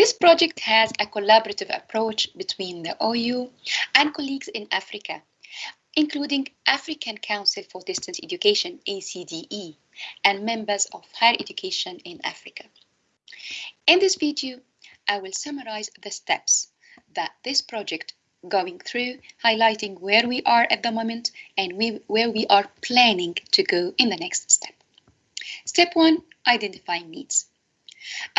This project has a collaborative approach between the OU and colleagues in Africa, including African Council for Distance Education, ACDE, and members of higher education in Africa. In this video, I will summarize the steps that this project going through, highlighting where we are at the moment and we, where we are planning to go in the next step. Step one, identifying needs.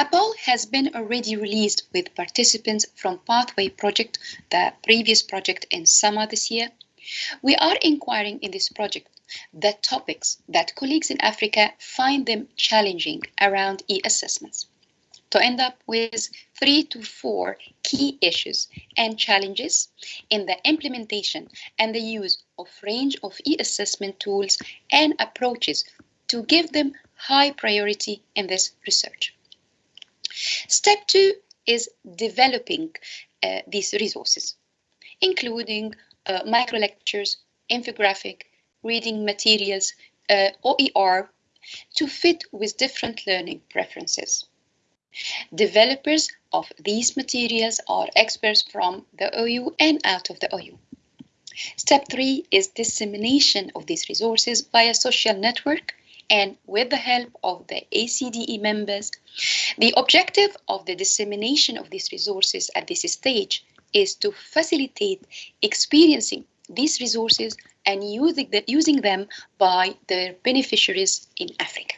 A poll has been already released with participants from Pathway Project, the previous project in summer this year. We are inquiring in this project the topics that colleagues in Africa find them challenging around e-assessments to end up with three to four key issues and challenges in the implementation and the use of range of e-assessment tools and approaches to give them high priority in this research. Step two is developing uh, these resources, including uh, micro lectures, infographic, reading materials, uh, OER, to fit with different learning preferences. Developers of these materials are experts from the OU and out of the OU. Step three is dissemination of these resources via social network and with the help of the ACDE members. The objective of the dissemination of these resources at this stage is to facilitate experiencing these resources and using, the, using them by their beneficiaries in Africa.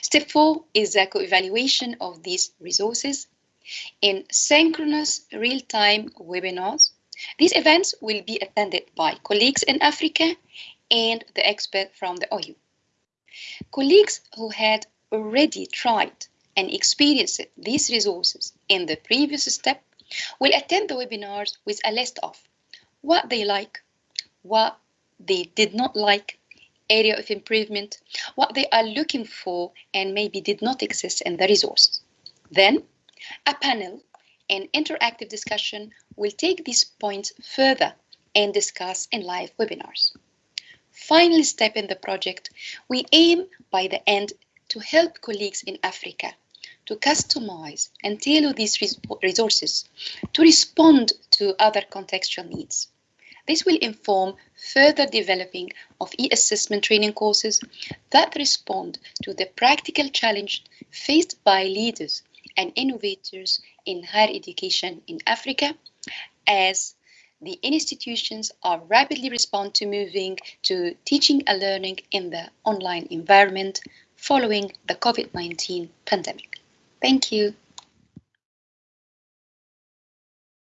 Step four is the co-evaluation of these resources in synchronous real-time webinars. These events will be attended by colleagues in Africa and the expert from the OU. Colleagues who had already tried and experienced these resources in the previous step will attend the webinars with a list of what they like, what they did not like, area of improvement, what they are looking for and maybe did not exist in the resources. Then a panel and interactive discussion will take these points further and discuss in live webinars final step in the project, we aim by the end to help colleagues in Africa to customize and tailor these resources to respond to other contextual needs. This will inform further developing of e-assessment training courses that respond to the practical challenge faced by leaders and innovators in higher education in Africa as the institutions are rapidly respond to moving to teaching and learning in the online environment following the COVID-19 pandemic. Thank you.